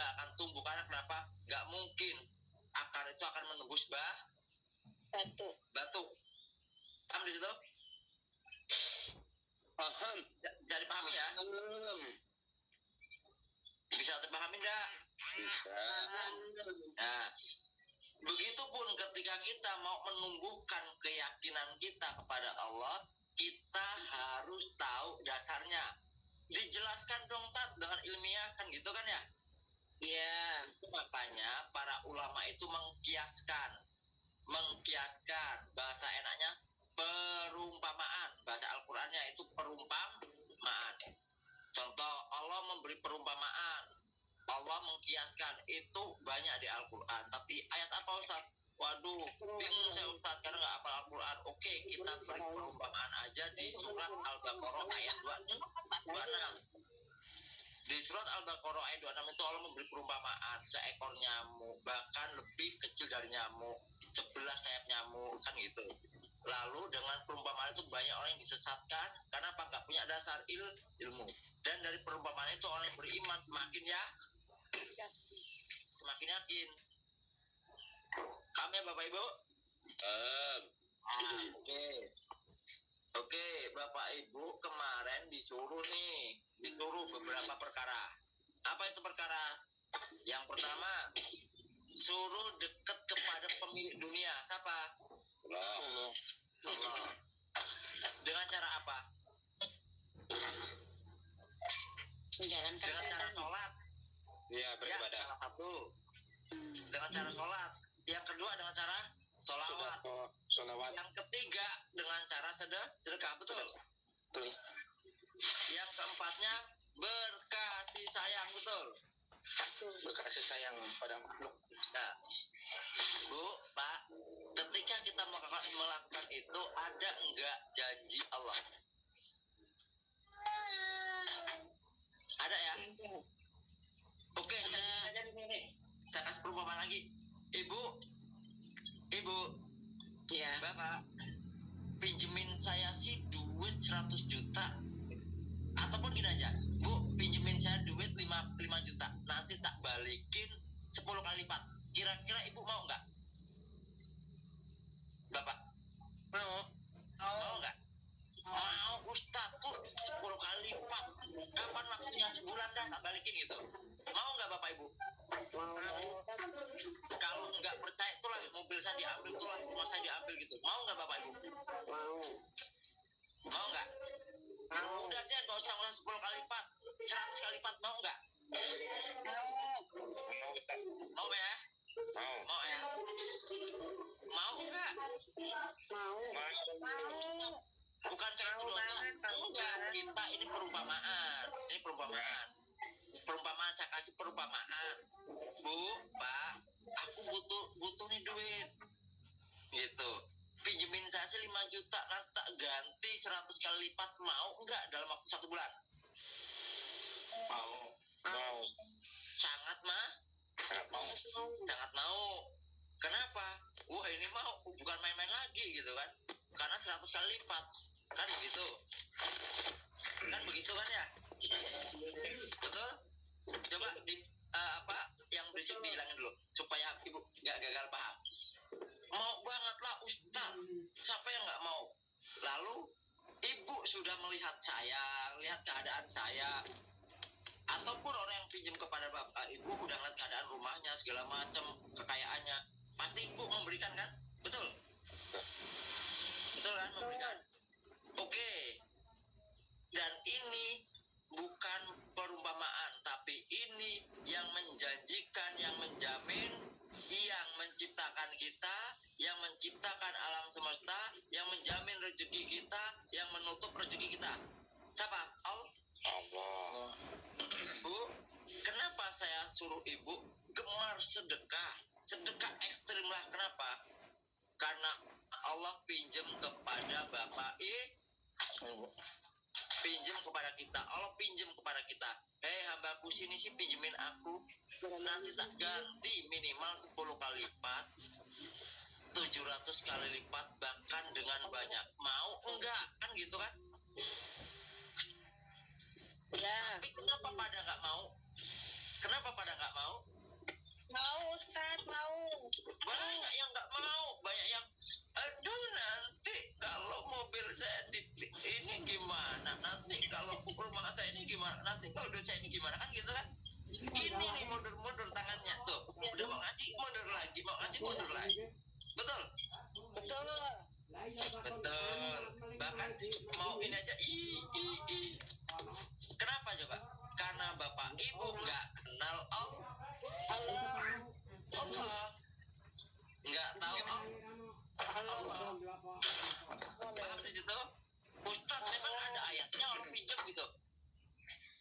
nggak akan tumbuh karena kenapa? Nggak mungkin akar itu akan menembus bah Batu. batu. Paham di situ? Paham. Ja- Jadi pahami ya? Paham. Bisa terpahami enggak? Bisa. Nah, begitupun ketika kita mau menumbuhkan keyakinan kita kepada Allah, kita harus tahu dasarnya. Dijelaskan dong Tat dengan ilmiah kan gitu kan ya? Iya. Makanya para ulama itu mengkiaskan, mengkiaskan bahasa enaknya perumpamaan. Bahasa Al-Qur'annya itu perumpamaan. Contoh Allah memberi perumpamaan. Allah mengkiaskan itu banyak di Al-Quran. Tapi ayat apa Ustaz? Waduh, bingung saya Ustaz karena nggak apa Al-Quran. Oke, kita beri perumpamaan aja di surat Al-Baqarah ayat 26. Di surat Al-Baqarah ayat 26 itu Allah memberi perumpamaan seekor nyamuk, bahkan lebih kecil dari nyamuk, sebelah sayap nyamuk, kan gitu. Lalu dengan perumpamaan itu banyak orang yang disesatkan karena apa? Nggak punya dasar il ilmu. Dan dari perumpamaan itu orang yang beriman semakin ya semakin yakin. Kami ya Bapak Ibu? Paham. Ah, Oke. Oke, Bapak Ibu kemarin disuruh nih, disuruh beberapa perkara. Apa itu perkara? Yang pertama, suruh dekat kepada pemilik dunia. Siapa? Allah. Allah. Dengan cara apa? Menjalankan Dengan cara sholat. Iya, Ya, beribadah. salah satu. Dengan cara sholat. Yang kedua dengan cara sholawat. Sudah Salawat. Yang ketiga dengan cara sedekah, sedekah betul. Betul. Yang keempatnya berkasih sayang betul. Berkasih sayang pada makhluk. Nah, Bu, Pak, ketika kita melakukan, melakukan itu ada enggak janji Allah? Ada ya? Oke, saya. Saya kasih perumpamaan lagi. Ibu, Ibu, Iya. Bapak, pinjemin saya sih duit 100 juta. Ataupun gini aja, Bu, pinjemin saya duit 5, 5 juta. Nanti tak balikin 10 kali lipat. Kira-kira Ibu mau nggak? Bapak, Mau. mau nggak? Mau, Ustaz, tuh 10 kali lipat. Kapan waktunya sebulan dah tak balikin gitu. Mau nggak Bapak Ibu? Kalau nggak percaya itulah mobil saya diambil, itulah rumah saya diambil gitu. Mau nggak Bapak Ibu? Mau. Mau nggak? Mau. Udah deh, nggak usah ngulang 10 kali lipat, 100 kali lipat, mau nggak? Mau kita. Mau ya? Mau. Mau ya? Mau nggak? Mau. Bukan Mau itu Enggak, kita ini perumpamaan. Ini perumpamaan. Perumpamaan saya kasih perumpamaan. Bu, Pak, aku butuh butuh nih duit. Gitu. Pinjemin saya sih 5 juta, nanti tak ganti 100 kali lipat. Mau nggak dalam waktu satu bulan? Mau. Mau. sangat mah Sangat mau. sangat mau kenapa wah ini mau bukan main-main lagi gitu kan karena 100 kali lipat kan begitu kan begitu kan ya betul coba di eh, apa yang berisik dihilangin dulu supaya ibu nggak gagal paham. Mau banget lah ustad siapa yang nggak mau? Lalu ibu sudah melihat saya lihat keadaan saya. Ataupun orang yang pinjam kepada bapak ibu udah ngeliat keadaan rumahnya segala macam kekayaannya. Pasti ibu memberikan kan? Betul? Betul kan? Memberikan. Oke. Dan ini menciptakan kita yang menciptakan alam semesta yang menjamin rezeki kita yang menutup rezeki kita siapa Allah Allah. Bu, kenapa saya suruh ibu gemar sedekah? Sedekah ekstrim lah, kenapa? Karena Allah pinjam kepada Bapak I, pinjam kepada kita. Allah pinjam kepada kita. Hei hambaku sini sih pinjemin aku. Nanti tak ganti minimal 10 kali lipat. 700 kali lipat bahkan dengan banyak. Mau enggak? Kan gitu kan? Ya, Tapi kenapa pada nggak mau? Kenapa pada nggak mau? mau Ustaz, mau. Banyak yang nggak mau, banyak yang aduh nanti kalau mobil saya di, ini gimana? Nanti kalau rumah saya ini gimana? Nanti kalau duit saya ini gimana? Kan gitu kan? Gini nih mundur-mundur tangannya tuh. Udah mau ngasih mundur lagi, mau ngasih mundur lagi. Betul? Betul. Betul. Bahkan mau ini aja i i i. Kenapa coba? Karena bapak ibu nggak kenal Allah. Allah. Nggak tahu Allah. Paham di situ? Ustadz memang ada ayatnya Allah pinjam gitu.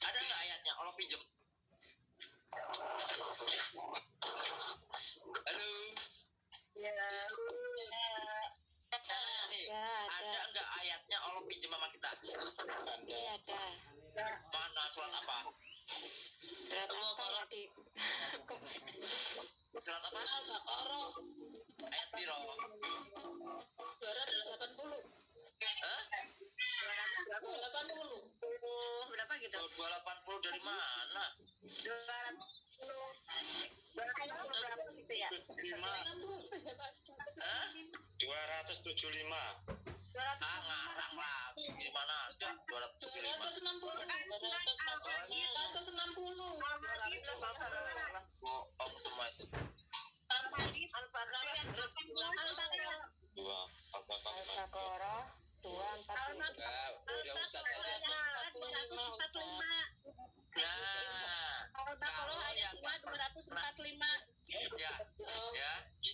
Ada nggak ayatnya Allah pinjam? Halo. Ya. Nih, Ya, ada ada. nggak ayatnya Allah pinjam sama kita? Iya, ada. Mana surat apa? Surat apa ya di Surat apa? Al-Baqarah Ayat piro? 280. Hah? 280. Berapa gitu? 280 dari mana? 200 berapa gitu ya? 60 ya, Mas. Hah? 275. 200 Ah, ngarang lagi. Di mana ada? 275. 260. 260. Bohong semua itu. Dua. Apa apa Al-Baqarah 240. Enggak, udah usah tadi. Nah, kalau yang ya, ya,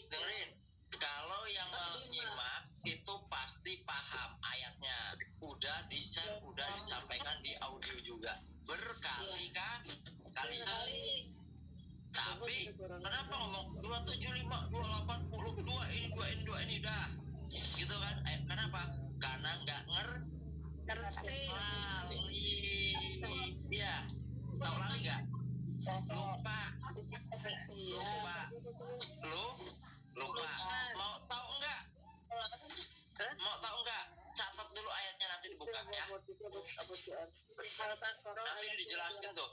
dengerin. Kalau yang menyimak itu pasti paham ayatnya. Udah di share, udah disampaikan di audio juga. Berkali kan? Kali. Tapi kenapa ngomong 275, 280, 2 ini, 2 ini, 2 ini dah. Gitu kan? Eh, kenapa? Karena nggak ngerti. Iya. Tahu lagi nggak? Lupa. Iya. Lupa. Lu lupa. Mau tahu enggak? Mau tahu enggak? Catat dulu ayatnya nanti dibuka ya. Nanti dijelaskan tuh.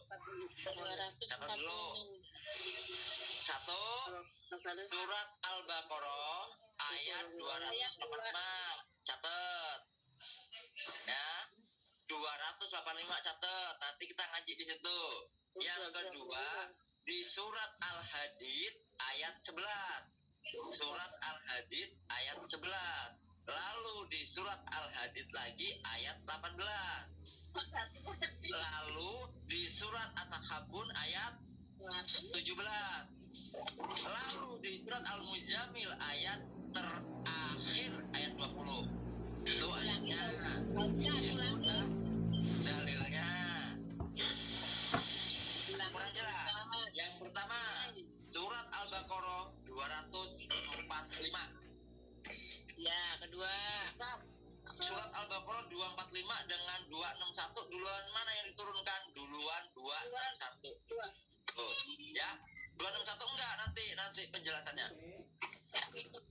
Catat dulu. 240. Satu, surat Al-Baqarah ayat 285. Catat. Ya. 285 catat. Nanti kita ngaji di situ. Yang kedua, di surat Al-Hadid ayat 11. Surat Al-Hadid ayat 11. Lalu di surat Al-Hadid lagi ayat 18. Lalu di surat At-Takhabun ayat 17. Lalu di surat Al-Muzammil ayat terakhir ayat 20. Itu ayatnya. Dalilnya. Kurang jelas. Yang pertama, surat Al-Baqarah 245. Ya, kedua. Surat Al-Baqarah 245 dengan 261 duluan mana yang diturunkan? Duluan 261. Tuh, ya 261 enggak nanti nanti penjelasannya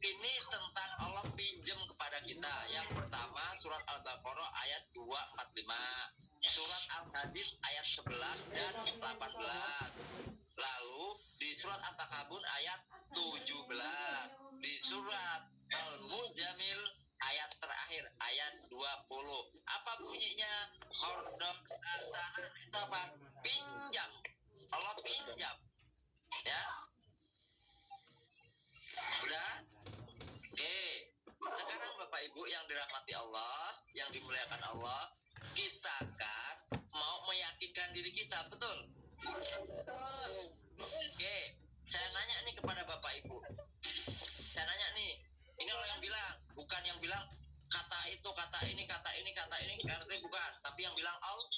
ini tentang Allah pinjam kepada kita. Yang pertama surat Al-Baqarah ayat 245 surat Al-Hadid ayat 11 dan 18 lalu di surat At-Takabun ayat 17 di surat Al-Mujamil ayat terakhir ayat 20 apa bunyinya? Hordok pinjam. Allah pinjam. Ya udah? Oke. Sekarang bapak ibu yang dirahmati Allah yang dimuliakan Allah kita kan mau meyakinkan diri kita betul? Oke. Saya nanya nih kepada bapak ibu. Saya nanya nih ini Allah yang bilang bukan yang bilang kata itu kata ini kata ini kata ini kata ini bukan. Tapi yang bilang Allah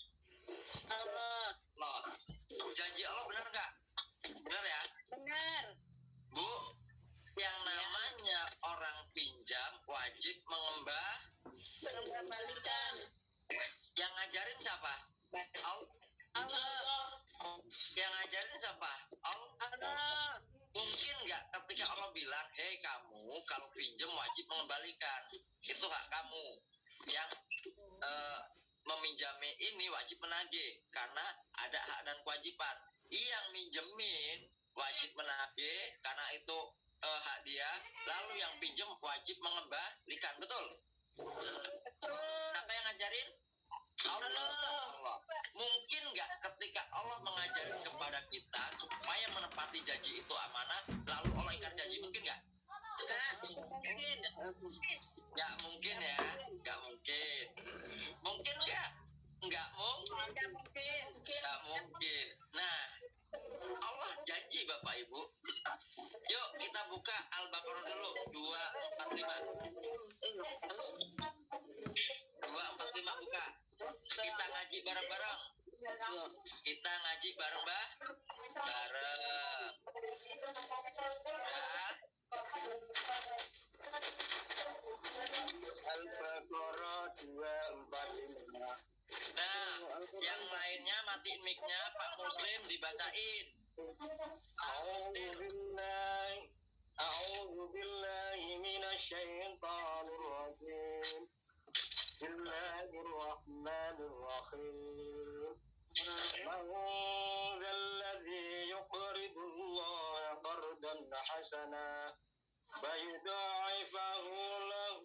فيضاعفه له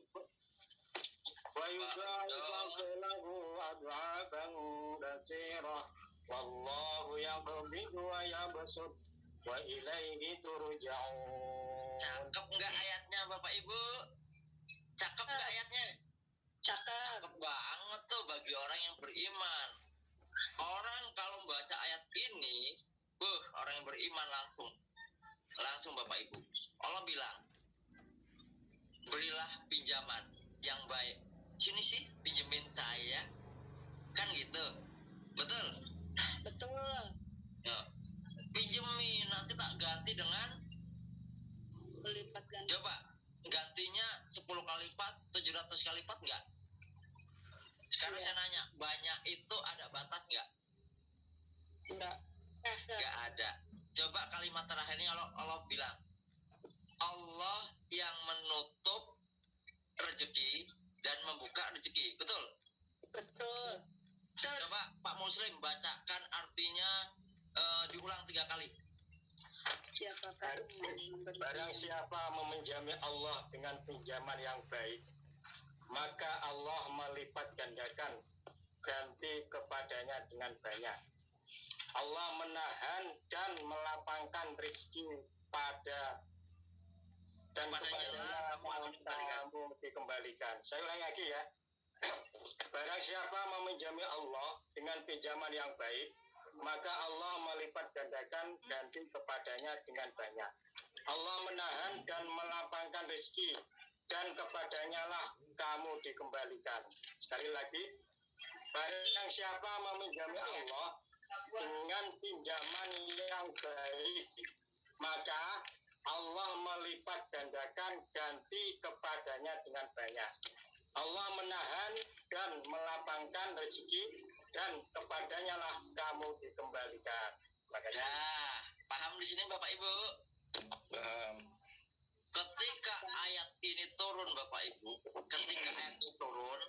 ويضاعفه له أضعافا كثيرة والله يقبض ويبسط وإليه ترجعون Cakep nggak ayatnya Bapak Ibu? Cakep nggak ayatnya? Cakep. Cakep banget tuh bagi orang yang beriman. Orang kalau baca ayat ini, buh, orang yang beriman langsung. Langsung Bapak Ibu. Allah bilang, berilah pinjaman yang baik. Sini sih, pinjemin saya. Kan gitu. Betul? Betul. Ya. Pinjemin, nanti tak ganti dengan Melipat ganda. Coba gantinya 10 kali lipat, 700 kali lipat enggak? Sekarang Iya. saya nanya, banyak itu ada batas enggak? Enggak. Enggak ada. Coba kalimat terakhirnya Allah, Allah bilang, Allah yang menutup rezeki dan membuka rezeki. Betul? Betul. Coba Pak Muslim bacakan artinya eh, diulang tiga kali. Memberi Barang siapa meminjami Allah dengan pinjaman yang baik, maka Allah melipat gandakan ganti kepadanya dengan banyak. Allah menahan dan melapangkan rezeki pada dan akan kamu dikembalikan. Saya ulangi lagi ya. Barang siapa meminjami Allah dengan pinjaman yang baik, maka Allah melipat gandakan ganti kepadanya dengan banyak. Allah menahan dan melapangkan rezeki dan kepadanya lah kamu dikembalikan. Sekali lagi, barang siapa meminjami Allah dengan pinjaman yang baik, maka Allah melipat gandakan ganti kepadanya dengan banyak. Allah menahan dan melapangkan rezeki dan kepadanya lah kamu dikembalikan. makanya Nah, paham di sini Bapak Ibu? Paham. Ketika ayat ini turun Bapak Ibu, ketika ayat ini turun,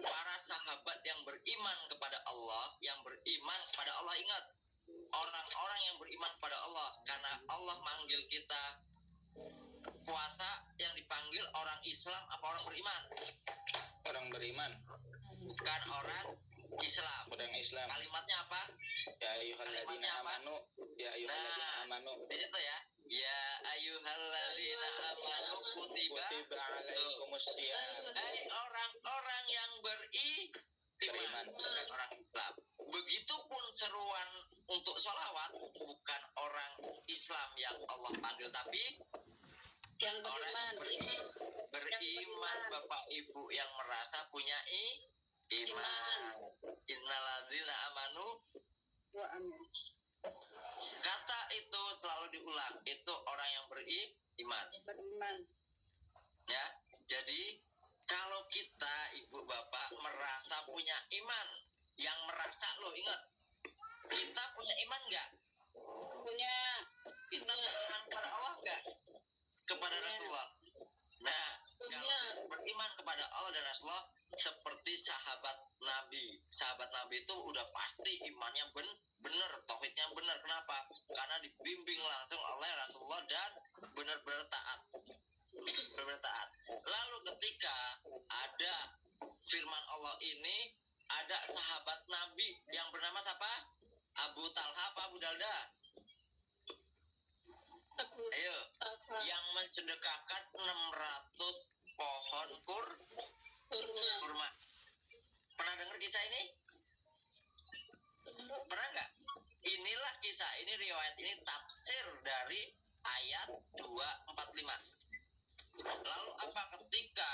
para sahabat yang beriman kepada Allah, yang beriman kepada Allah ingat, orang-orang yang beriman kepada Allah, karena Allah manggil kita puasa yang dipanggil orang Islam apa orang beriman? Orang beriman, Bukan orang Islam. orang Islam. Kalimatnya apa? Ya apa? amanu, ya ayyuhalladzina Nah. amanu. Di situ ya. Ya ayyuhalladzina amanu kutiba Kutiba alaikumus orang-orang yang beri Beriman. bukan orang Islam. Begitupun seruan untuk sholawat bukan orang Islam yang Allah panggil tapi yang orang beriman beriman, beriman Bapak Ibu yang merasa punya i, iman. Innaladzina amanu Wa amin. kata itu selalu diulang itu orang yang beri iman beriman ya jadi kalau kita ibu bapak merasa punya iman yang merasa lo ingat kita punya iman nggak? Punya kita beriman kepada Allah nggak? Kepada Punya. Rasulullah. Nah punya. kalau beriman kepada Allah dan Rasulullah seperti sahabat Nabi. Sahabat Nabi itu udah pasti imannya ben bener tauhidnya bener. Kenapa? Karena dibimbing langsung oleh Rasulullah dan benar-benar taat. Benar-benar taat. Lalu ketika ada firman Allah ini ada sahabat Nabi yang bernama siapa? Abu Talha apa Abu Dalda? Abu ayo. Talha. Yang mensedekahkan 600 pohon kur kurma. kurma. Pernah dengar kisah ini? Pernah nggak? Inilah kisah ini riwayat ini tafsir dari ayat 245 lalu apa ketika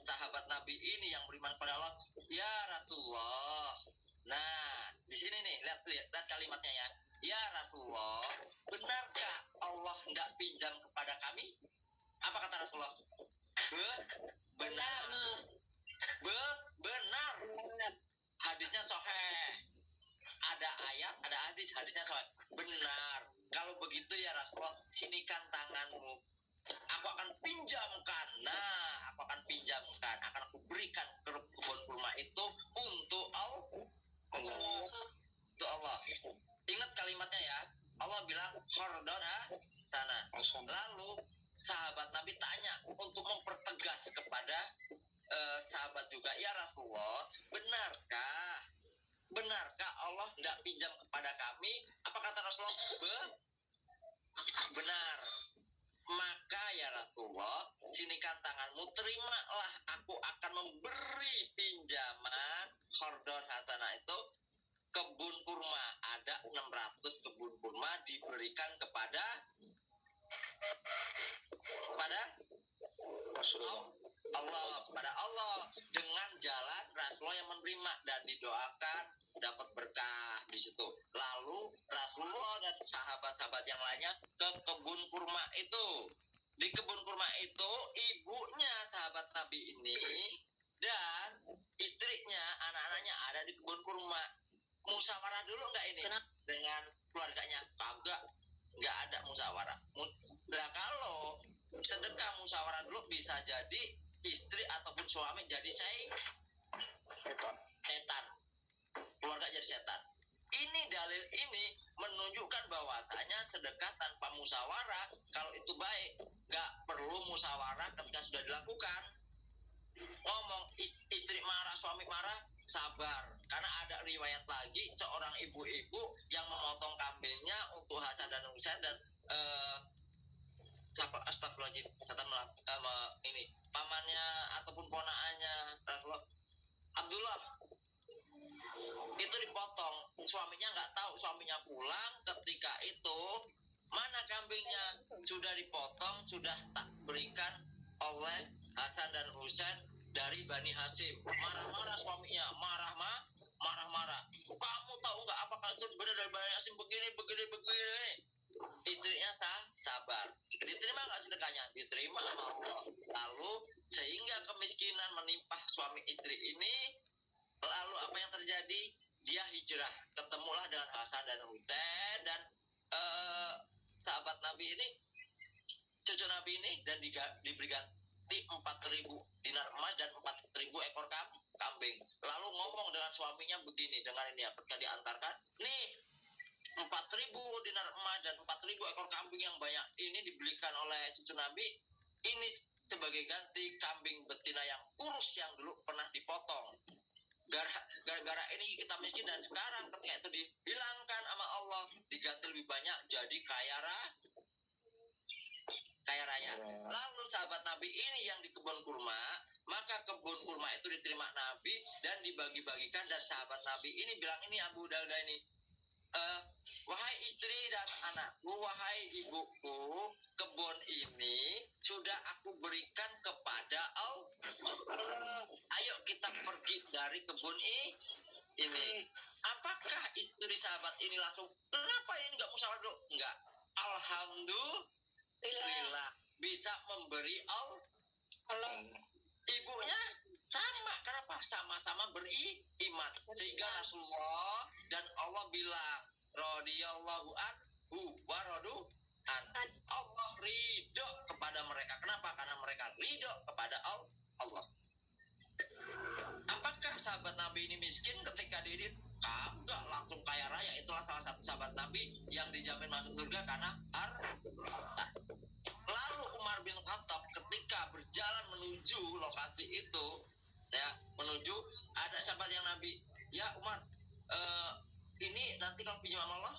sahabat nabi ini yang beriman pada Allah? Ya Rasulullah. Nah di sini nih lihat lihat, lihat kalimatnya ya. Ya Rasulullah benarkah Allah nggak pinjam kepada kami? Apa kata Rasulullah? Be, benar. Be, benar. Benar hadisnya soheh ada ayat ada hadis hadisnya soheh benar. Kalau begitu ya Rasulullah sinikan tanganmu aku akan pinjamkan nah aku akan pinjamkan akan aku berikan ke kebun kurma itu untuk Allah untuk Allah. Ingat kalimatnya ya Allah bilang hordona sana. Lalu sahabat Nabi tanya untuk mempertegas kepada eh, sahabat juga ya Rasulullah benarkah benarkah Allah tidak pinjam kepada kami? Apa kata Rasulullah? Be- benar maka ya Rasulullah sinikan tanganmu terimalah aku akan memberi pinjaman hordon hasanah itu kebun kurma ada 600 kebun kurma diberikan kepada kepada Rasulullah. Allah kepada Allah dengan jalan Rasulullah yang menerima dan didoakan dapat berkah di situ. Lalu Rasulullah dan sahabat-sahabat yang lainnya ke kebun kurma itu. Di kebun kurma itu ibunya sahabat Nabi ini dan istrinya, anak-anaknya ada di kebun kurma. Musyawarah dulu nggak ini Kenapa? dengan keluarganya? Kagak, nggak ada musyawarah. Mu- Nah kalau sedekah musyawarah dulu bisa jadi istri ataupun suami jadi saya Setan. setan. Keluarga jadi setan. Ini dalil ini menunjukkan bahwasanya sedekah tanpa musyawarah kalau itu baik nggak perlu musyawarah ketika sudah dilakukan. Ngomong is- istri marah suami marah sabar. Karena ada riwayat lagi seorang ibu-ibu yang memotong kambingnya untuk Hasan dan Husain dan eh, siapa? Astagfirullahaladzim. Setan melak- eh, me- ini pamannya ataupun ponaannya Rasulullah. Abdullah. Itu dipotong. Suaminya nggak tahu suaminya pulang. Ketika itu mana kambingnya? Sudah dipotong sudah tak berikan oleh Hasan dan Husain dari Bani Hasim marah-marah suaminya. Marah ma. Marah-marah. Kamu tahu nggak apakah itu benar dari Bani Hasim begini begini begini istrinya sah sabar. Diterima nggak sedekahnya? Diterima sama Allah. Lalu sehingga kemiskinan menimpa suami istri ini lalu apa yang terjadi? Dia hijrah. Ketemulah dengan Hasan dan Husain dan sahabat Nabi ini cucu Nabi ini dan diga- diberi ganti 4000 dinar emas dan 4000 ekor kam- kambing. Lalu ngomong dengan suaminya begini dengan ini ya ketika diantarkan, nih 4000 dinar emas dan 4000 ekor kambing yang banyak ini dibelikan oleh cucu Nabi ini sebagai ganti kambing betina yang kurus yang dulu pernah dipotong. Gara- Gara-gara ini kita miskin dan sekarang ketika itu dihilangkan sama Allah diganti lebih banyak jadi kaya raya. Kaya raya. Lalu sahabat Nabi ini yang di kebun kurma, maka kebun kurma itu diterima Nabi dan dibagi-bagikan dan sahabat Nabi ini bilang ini Abu Dalda ini, "Eh, wahai istri dan anakku, wahai ibuku, kebun ini sudah aku berikan kepada Allah. Ayo kita pergi dari kebun ini. Apakah istri sahabat ini langsung, kenapa ini nggak musyawarah dulu? Enggak. Alhamdulillah bisa memberi Allah Allah ibunya sama kenapa sama-sama beriman sehingga Rasulullah dan Allah bilang radhiyallahu anhu wa radu an. Allah ridho kepada mereka. Kenapa? Karena mereka ridho kepada Al- Allah. Apakah sahabat Nabi ini miskin ketika dia ini? Kagak langsung kaya raya. Itulah salah satu sahabat Nabi yang dijamin masuk surga karena harta Lalu Umar bin Khattab ketika berjalan menuju lokasi itu, ya menuju ada sahabat yang Nabi, ya Umar, eh, ini nanti kalau pinjam sama Allah,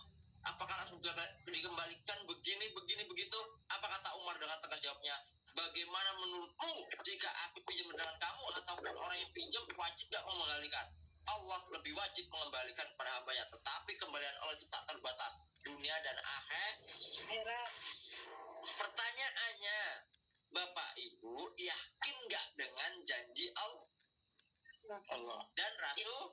apakah langsung dikembalikan begini begini begitu? Apa kata Umar dengan tegas jawabnya? Bagaimana menurutmu jika aku pinjam dengan kamu ataupun orang yang pinjam wajib gak mengembalikan? Allah lebih wajib mengembalikan kepada hambanya, tetapi kembalian Allah itu tak terbatas dunia dan akhir Akhirat. Pertanyaannya, Bapak Ibu yakin nggak dengan janji Allah Allah. dan Rasul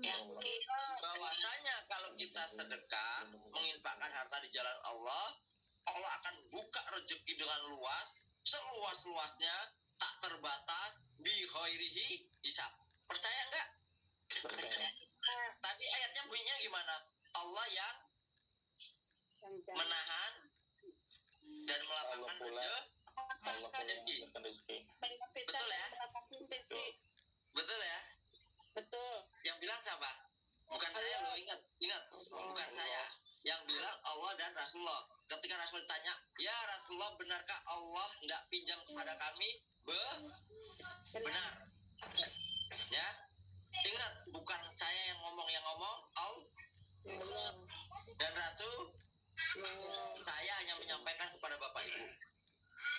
Yakin. bahwasanya kalau kita sedekah menginfakkan harta di jalan Allah, Allah akan buka rezeki dengan luas, seluas-luasnya, tak terbatas, bi khairihi hisab. Percaya nggak? Percaya. Tadi ayatnya bunyinya gimana? Allah yang menahan dan melapangkan Allah pula. rezeki. Allah rezeki. Betul ya? Betul ya? betul Yang bilang siapa? Bukan saya loh, ingat, ingat, bukan saya. Yang bilang Allah dan Rasulullah. Ketika Rasul ditanya, ya Rasulullah benarkah Allah nggak pinjam kepada kami? Be, benar. Ya, ingat, bukan saya yang ngomong, yang ngomong Allah dan Rasul. Saya hanya menyampaikan kepada Bapak Ibu.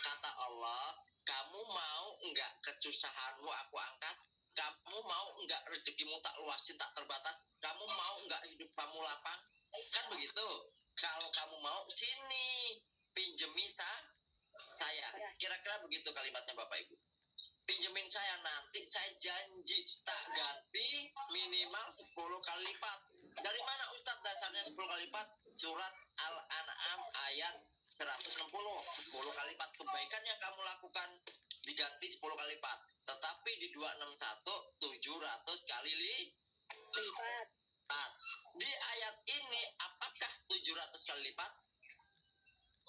Kata Allah, kamu mau nggak kesusahanmu aku angkat? Kamu mau nggak rezekimu tak luasin, tak terbatas? Kamu mau nggak hidup kamu lapang? Kan begitu. Kalau kamu mau, sini pinjemi sa- saya. Kira-kira begitu kalimatnya Bapak Ibu. Pinjemin saya nanti, saya janji tak ganti minimal 10 kali lipat. Dari mana Ustadz dasarnya 10 kali lipat? Surat Al-An'am ayat 160 10 kali lipat kebaikan yang kamu lakukan diganti 10 kali lipat tetapi di 261 700 kali lipat. di ayat ini apakah 700 kali lipat?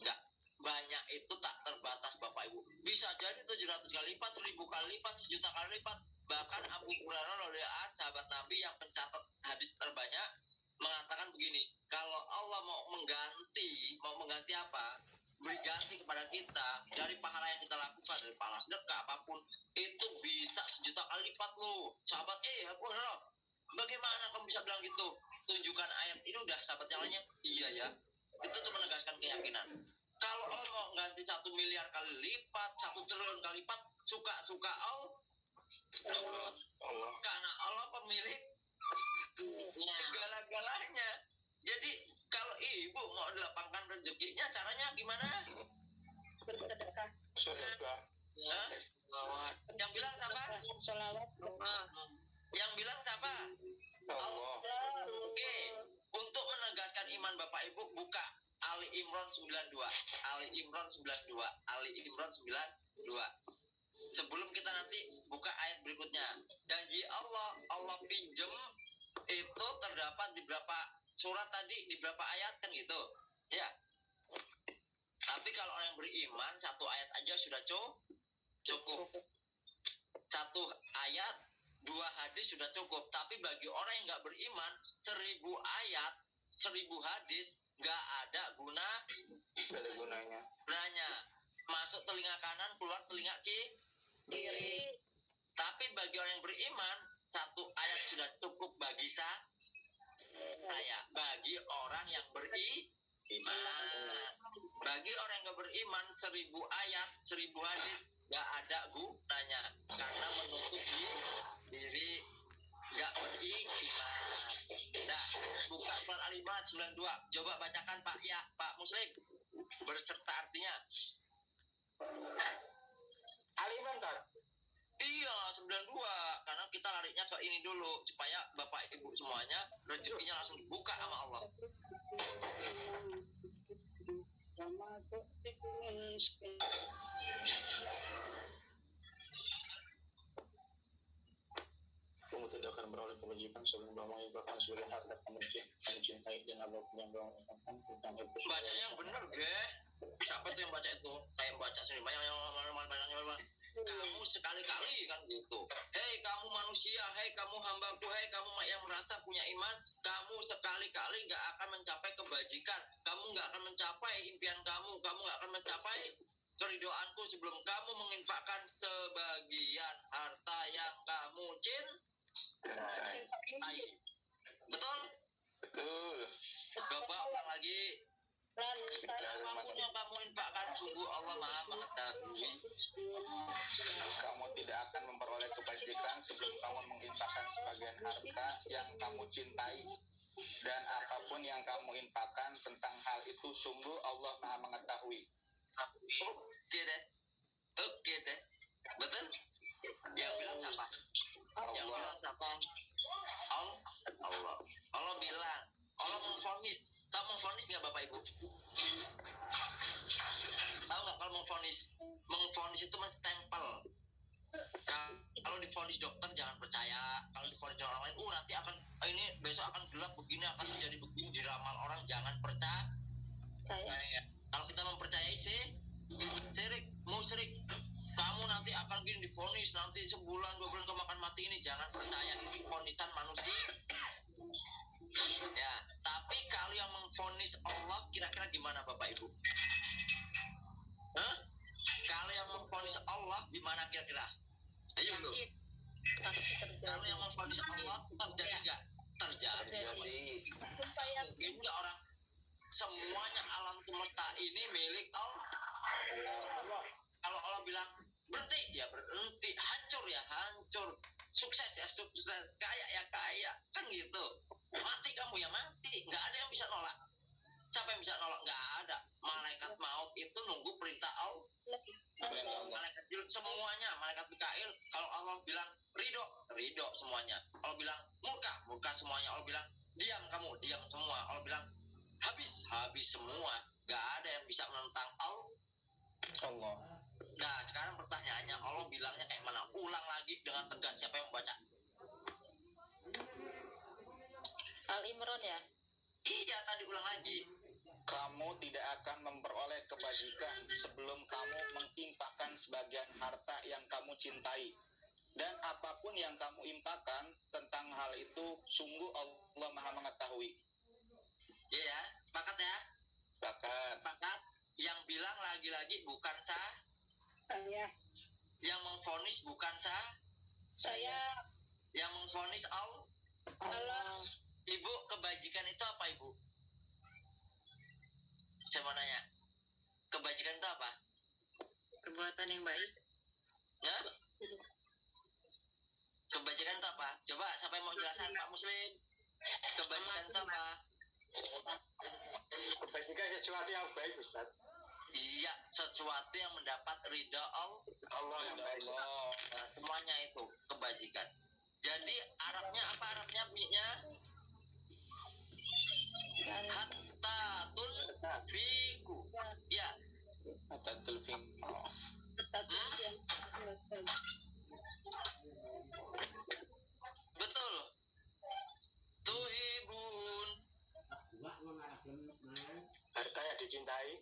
Enggak banyak itu tak terbatas Bapak Ibu. Bisa jadi 700 kali lipat 1000 kali lipat sejuta kali lipat. Bahkan Abu Hurairah radhiyallahu sahabat Nabi yang pencatat hadis terbanyak mengatakan begini kalau Allah mau mengganti mau mengganti apa beri ganti kepada kita dari pahala yang kita lakukan dari pahala sedekah apa pun itu bisa sejuta kali lipat loh. Sahabat eh Abu Hurairah bagaimana kamu bisa bilang gitu? Tunjukkan ayat ini udah sahabat yang lainnya. Iya ya. Itu tuh menegaskan keyakinan. Kalau Allah mau ganti satu miliar kali lipat satu triliun kali lipat suka suka Allah. Allah. karena Allah pemilik segala-galanya. Jadi kalau ibu mau dilapangkan rezekinya caranya gimana? bersedekah Sedekah. Yang bilang siapa? sholawat Yang bilang siapa? Allah. Oke, untuk menegaskan iman Bapak Ibu buka Ali Imran 92. Ali Imran 92. Ali Imran 92. Sebelum kita nanti buka ayat berikutnya. Janji Allah, Allah pinjem itu terdapat di berapa surat tadi, di berapa ayat kan gitu. Ya. kalau orang yang beriman satu ayat aja sudah cu- cukup. Satu ayat, dua hadis sudah cukup. Tapi bagi orang yang nggak beriman, seribu ayat, seribu hadis nggak ada guna Gak ada gunanya. gunanya. Masuk telinga kanan, keluar telinga ki- Kiri. Tapi bagi orang yang beriman, satu ayat sudah cukup bagi sa- saya. Bagi orang yang beriman. Bagi orang yang beriman, seribu ayat, seribu hadis, nggak ada gunanya. Karena menutup di- diri nggak beriman. Nah, buka surat Al-Imran 92. Coba bacakan Pak ya, Pak Muslim. Berserta artinya. Aliman tak? Iya, 92. Karena kita larinya ke ini dulu supaya Bapak Ibu semuanya rezekinya langsung dibuka sama Allah. Kamu tidak akan beroleh kebajikan sebelum kamu mengibarkan sebagian harta kamu mencintai dan apa pun yang kamu inginkan tentang itu. Bacanya yang bener, ge. Siapa tuh yang baca itu? Kayak baca sendiri banyak yang banyak kamu sekali-kali kan gitu. Hei kamu manusia, hei kamu hambaku, hei kamu yang merasa punya iman, kamu sekali-kali nggak akan mencapai kebajikan, kamu nggak akan mencapai impian kamu, kamu nggak akan mencapai keridoanku sebelum kamu menginfakkan sebagian harta yang kamu cintai. Betul? Betul. Coba ulang lagi. Yang kamu infakkan, sungguh Allah maha mengetahui. Kamu tidak akan memperoleh kebajikan sebelum kamu menginfakkan sebagian harta yang kamu cintai. Dan apa pun yang kamu infakkan tentang hal itu sungguh Allah maha mengetahui. Oke deh. Oke deh. Betul? Yang bilang siapa? Yang bilang siapa? Allah. Allah. Allah bilang. Allah mengfonis. Tahu mengfonis nggak Bapak Ibu? Tahu nggak kalau mengfonis? Mengfonis itu menstempel. Ka- Kalau difonis dokter jangan percaya. Kalau difonis orang lain, uh nanti akan eh, ini besok akan gelap begini akan terjadi begini diramal orang jangan percaya. Nah, kalau kita mempercayai sih syirik musyrik kamu nanti akan gini difonis nanti sebulan dua bulan kamu akan mati ini jangan percaya ini fonisan manusia ya tapi kalau yang mengfonis Allah kira-kira gimana bapak ibu? Hah? kalau yang mengfonis Allah gimana kira-kira? Ayo dulu kalau terjadi yang mengfonis Allah terjadi nggak? Terjadi. Jadi sumpah yakin mungkin orang semuanya alam semesta ini milik Allah. Kalau Allah bilang berhenti ya berhenti, hancur ya hancur, sukses ya sukses, kaya ya kaya, kan gitu. Mati kamu ya mati, nggak ada yang bisa nolak. Siapa yang bisa nolak? Nggak ada. Malaikat maut itu nunggu perintah Allah. Malaikat semuanya, malaikat Mikail. Kalau Allah bilang ridho, ridho semuanya. Allah bilang murka, murka semuanya. Allah bilang diam kamu, diam semua. Allah bilang habis, habis semua. Gak ada yang bisa menentang Allah. Allah Nah, sekarang pertanyaannya, Allah bilangnya kayak mana? Ulang lagi dengan tegas siapa yang membaca? Al Imran ya Iya, tadi ulang lagi. kamu tidak akan memperoleh kebajikan sebelum kamu menginfakkan sebagian harta yang kamu cintai. Dan apa pun yang kamu infakkan tentang hal itu, sungguh Allah Maha Mengetahui. Iya ya, sepakat ya? Sepakat. Sepakat. Yang bilang lagi-lagi bukan sah, saya yang mengfonis bukan sah, saya yang mengfonis Allah. Allah Ibu, kebajikan itu apa, Ibu? Saya mau nanya. Kebajikan itu apa? perbuatan yang baik Ya? Kebajikan itu apa? Coba siapa yang mau jelasan Pak Muslim? Kebajikan itu apa? Kebajikan sesuatu yang baik, Ustaz. Iya, sesuatu yang mendapat ridha Allah. Allah yang baik. Allah. Nah, semuanya itu kebajikan. Jadi Arabnya apa Arabnya bunyinya? Hatta tunfiku. Ya, Atatul fiqh. tetap yang betul. Tuhibun. Harta yang dicintai.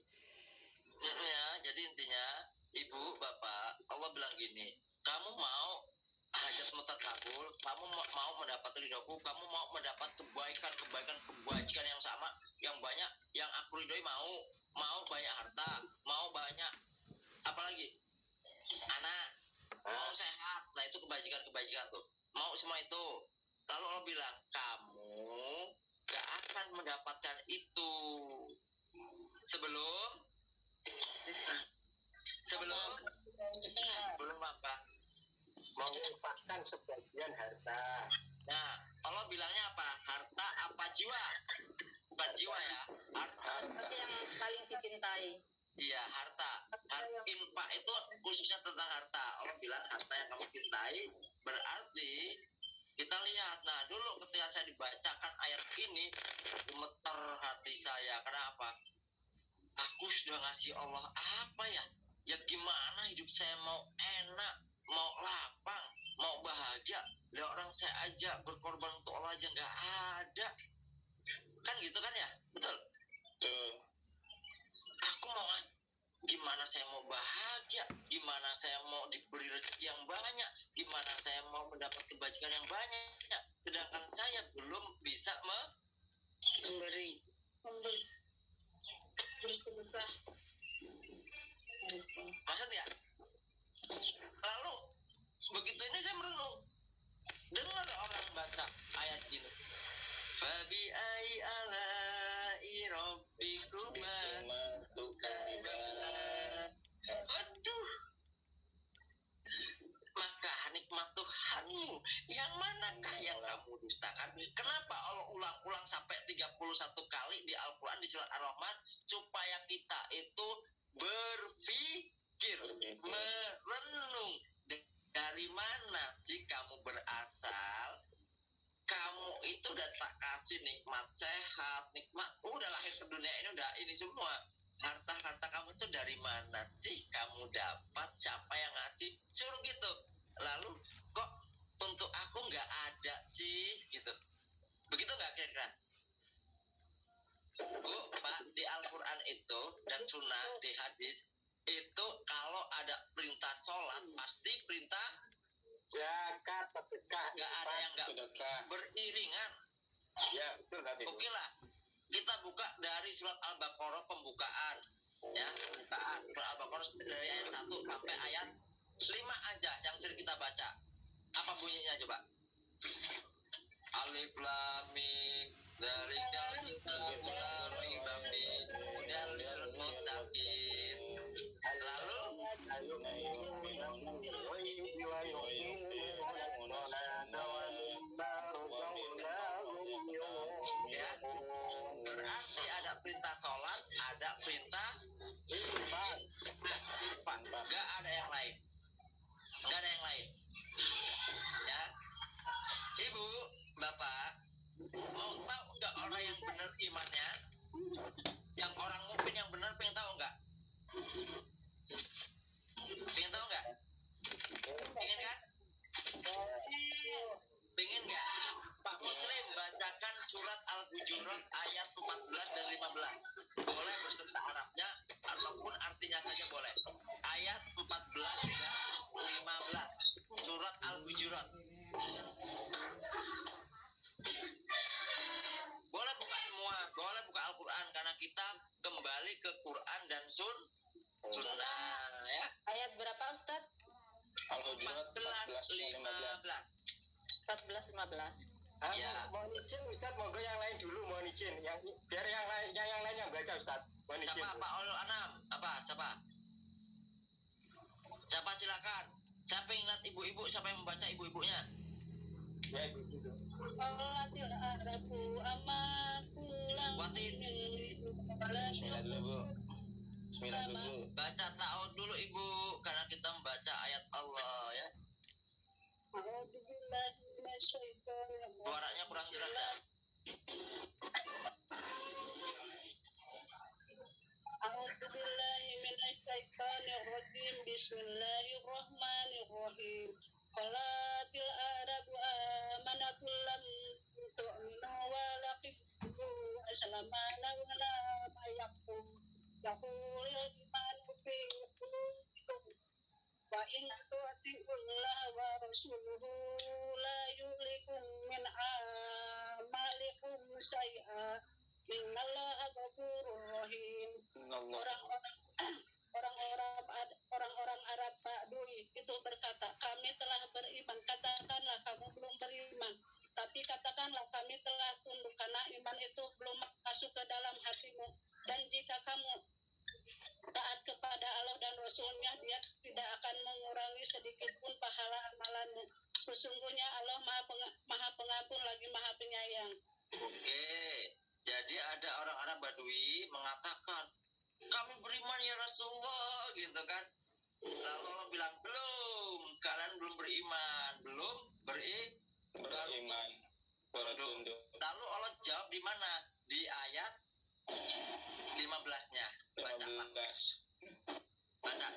Ya jadi intinya ibu bapak Allah bilang gini kamu mau hajatmu terkabul kamu ma- mau mendapat ridhoku kamu mau mendapat kebaikan kebaikan kebajikan yang sama yang banyak yang aku ridhoi mau mau banyak harta mau banyak apalagi anak mau sehat nah itu kebajikan kebajikan tuh mau semua itu. Lalu Allah bilang kamu gak akan mendapatkan itu. Sebelum? Sebelum? Sebelum apa menginfakkan sebagian harta. Nah Allah bilangnya apa? Harta apa jiwa? Bukan jiwa ya. Harta. Tapi yang paling dicintai. iya harta. Harta infak itu khususnya tentang harta. Allah bilang harta yang kamu cintai berarti kita lihat. Nah dulu ketika saya dibacakan ayat ini gemeter hati saya. Kenapa aku sudah ngasih Allah apa ya? Ya gimana hidup saya mau enak mau lapang mau bahagia lihat orang saya aja berkorban untuk Allah aja nggak ada kan gitu kan ya betul Tuh. aku mau gimana saya mau bahagia gimana saya mau diberi rezeki yang banyak gimana saya mau mendapat kebajikan yang banyak sedangkan saya belum bisa me Memberi. Memberi. Bersedekah. maksud ya lalu begitu ini saya merenung. Dengar orang baca ayat ini. Fabi ai rabbikuma Aduh. Maka nikmat Tuhanmu. Yang manakah yang kamu dustakan? Kenapa Allah ulang-ulang sampai 31 kali di Al-Quran di surat Ar-Rahman? Supaya kita itu berpikir, merenung D- dari mana sih kamu berasal? Kamu itu udah tak kasih nikmat sehat, nikmat udah lahir ke dunia ini udah ini semua. Harta-harta kamu itu dari mana sih? Kamu dapat siapa yang ngasih? Suruh gitu. Lalu kok untuk aku nggak ada sih? Gitu. Begitu nggak kira-kira? Bu pak di Al-Quran itu dan sunnah di hadis itu kalau ada perintah sholat pasti perintah zakat sedekah nggak ada yang nggak beriringan ya betul tadi Oke lah, kita buka dari surat Al-Baqarah pembukaan. Ya, pembukaan. Surat Al-Baqarah dari ayat 1 sampai ayat 5 aja yang sering kita baca. Apa bunyinya coba? Alif Lam Mim dari. Lalu simpan. Nggak ada yang lain. Nggak ada yang lain. Ya. Ibu, Bapak, mau tahu nggak orang yang benar imannya? Yang orang mukmin yang benar pengen tahu nggak? Pengen tahu nggak? Pengen kan? Pengen nggak? Pak Muslim bacakan surat Al-Hujurat ayat 14 dan 15. Boleh beserta Arabnya ataupun artinya saja boleh. Ayat 14 dan 15. Surat Al-Hujurat. Boleh buka semua, boleh buka Al-Quran karena kita kembali ke Quran dan Sun Sunnah ya. Ayat berapa Ustaz? Al-Hujurat 14 15. 15. 14 15. Ah, Ya. mohon izin Ustaz, monggo yang lain dulu mohon izin. Yang biar yang lain yang, yang lain yang baca Ustaz. Mohon izin. Siapa Pak Ol Anam? Apa? Siapa? Siapa silakan. Siapa yang ingat ibu-ibu? Siapa yang membaca ibu-ibunya? Ya, ibu dulu. Qalatil arabu amaku lam Watin. Bismillah dulu, Bu. Bismillah dulu, Bu. Baca ta'awud dulu ibu karena kita membaca ayat Allah ya. Rajim. Suaranya kurang jelas ya. Bismillahirrahmanirrahim. Qalatil arabu amanatul lam tu'minu walakin aslamana wala mayakum yaqulil imanu fi qulubikum wa in tu'ti'ullah wa rasuluhu la yulikum min amalikum syai'a innallaha ghafurur rahim Allah. orang-orang orang-orang Ad- orang-orang Arab Badui itu berkata kami telah beriman katakanlah kamu belum beriman tapi katakanlah kami telah tunduk karena iman itu belum masuk ke dalam hatimu dan jika kamu taat kepada Allah dan Rasulnya dia tidak akan mengurangi sedikit pun pahala amalanmu sesungguhnya Allah maha, penga- maha pengampun lagi maha penyayang Oke, jadi ada orang Arab Badui mengatakan, kami beriman ya Rasulullah, gitu kan. Lalu Allah bilang, belum, kalian belum beriman, belum beri. Beriman. Lalu Allah jawab di mana? Di ayat 15-nya. Baca, Pak. 15. Baca.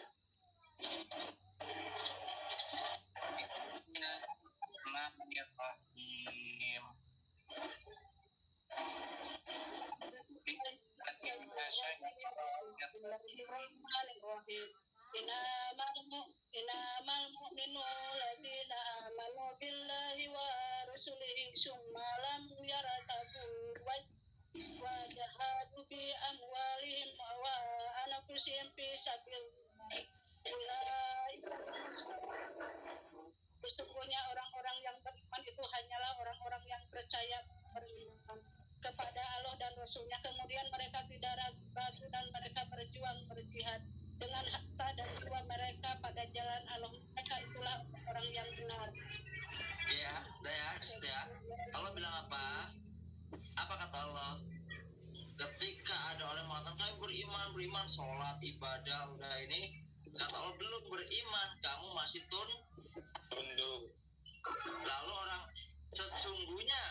Bismillahirrahmanirrahim. Bismillahirrahmanirrahim. Billahi wa rasulihi wa anfusihim fi sabilillah. Ulaika Sesungguhnya orang-orang yang beriman itu hanyalah orang-orang yang percaya beriman kepada Allah dan Rasulnya. Kemudian mereka tidak ragu dan mereka berjuang berjihad dengan harta dan jiwa mereka pada jalan Allah. Mereka itulah orang yang benar. Ya, ya, ya. Allah bilang apa? Apa kata Allah? Ketika ada orang mengatakan kami beriman, beriman, sholat, ibadah, udah ini, kata Allah belum beriman, kamu masih tun. Tunduk. Lalu orang sesungguhnya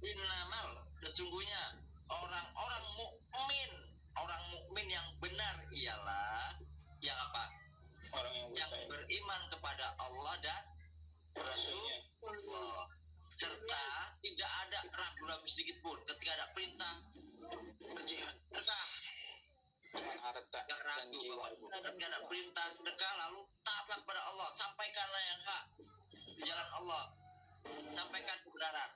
innamal sesungguhnya orang-orang mukmin, orang mukmin yang benar ialah yang apa? Orang yang Yang beriman kepada Allah dan Rasul Allah. serta tidak ada ragu-ragu sedikit pun ketika ada perintah berjihad sedekah Dengan harta dan ragu ketika ada perintah sedekah lalu taatlah kepada Allah. Sampaikanlah yang hak di jalan Allah. Sampaikan kebenaran.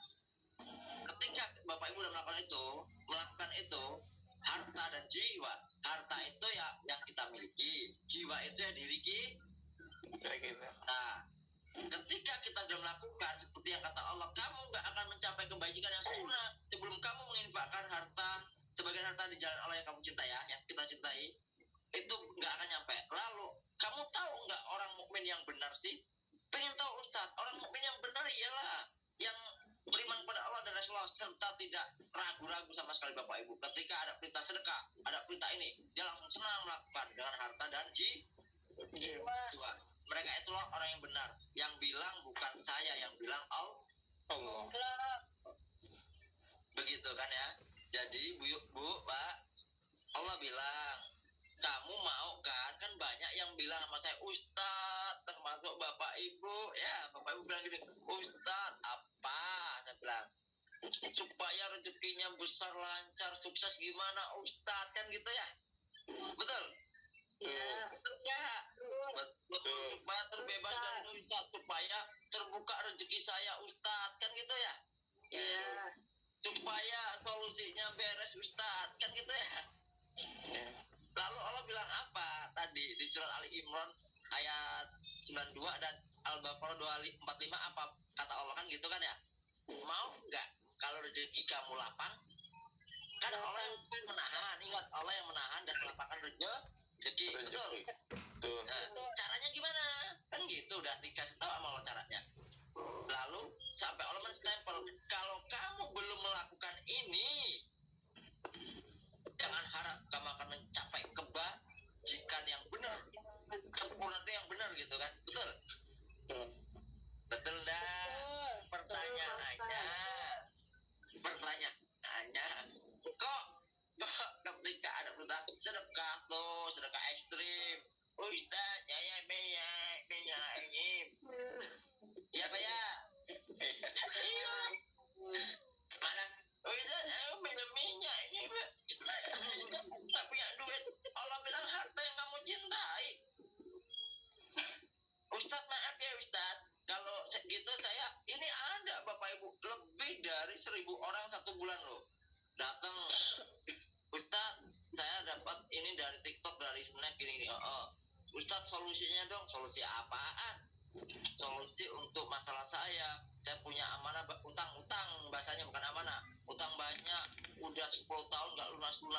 Ketika bapak ibu sudah melakukan itu melakukan itu harta dan jiwa. Harta itu ya yang kita miliki. Jiwa itu yang dimiliki. Gitu. Nah, ketika kita sudah melakukan seperti yang kata Allah, kamu nggak akan mencapai kebajikan yang sempurna sebelum kamu menginfakkan harta sebagian harta di jalan Allah yang kamu cintai ya, yang kita cintai itu nggak akan nyampe. Lalu kamu tahu nggak orang mukmin yang benar sih? Pengen tahu Ustadz, orang mukmin yang benar ialah yang beriman kepada Allah dan Rasulullah serta tidak ragu-ragu sama sekali Bapak Ibu. Ketika ada perintah sedekah, ada perintah ini, dia langsung senang melakukan dengan harta dan ji, Jiwa. Mereka itulah orang yang benar. Yang bilang bukan saya, yang bilang Allah. Allah. Begitu kan ya. Jadi Bu, Bu, Pak, Allah bilang, kamu mau kan? Kan banyak yang bilang sama saya, Ustadz, termasuk Bapak Ibu. Ya, Bapak Ibu bilang gini, Ustadz, apa? Saya bilang, supaya rezekinya besar, lancar, sukses gimana Ustadz? Kan gitu ya? Betul? Ya, Betul ya? Betul, supaya terbebas dari Ustadz, supaya terbuka rezeki saya Ustadz, kan gitu ya? ya, Supaya solusinya beres Ustadz, kan gitu ya? Ya. Lalu Allah bilang apa tadi di surat Ali Imran ayat 92 dan Al-Baqarah 245 apa kata Allah kan gitu kan ya? Mau nggak kalau rezeki kamu lapang? Kan Allah yang menahan, ingat Allah betul? Rezeki. Betul. Nah, caranya gimana? Kan gitu udah dikasih tahu sama Allah caranya. Lalu sampai Allah menstempel